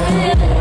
Yeah.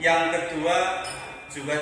Yang kedua juga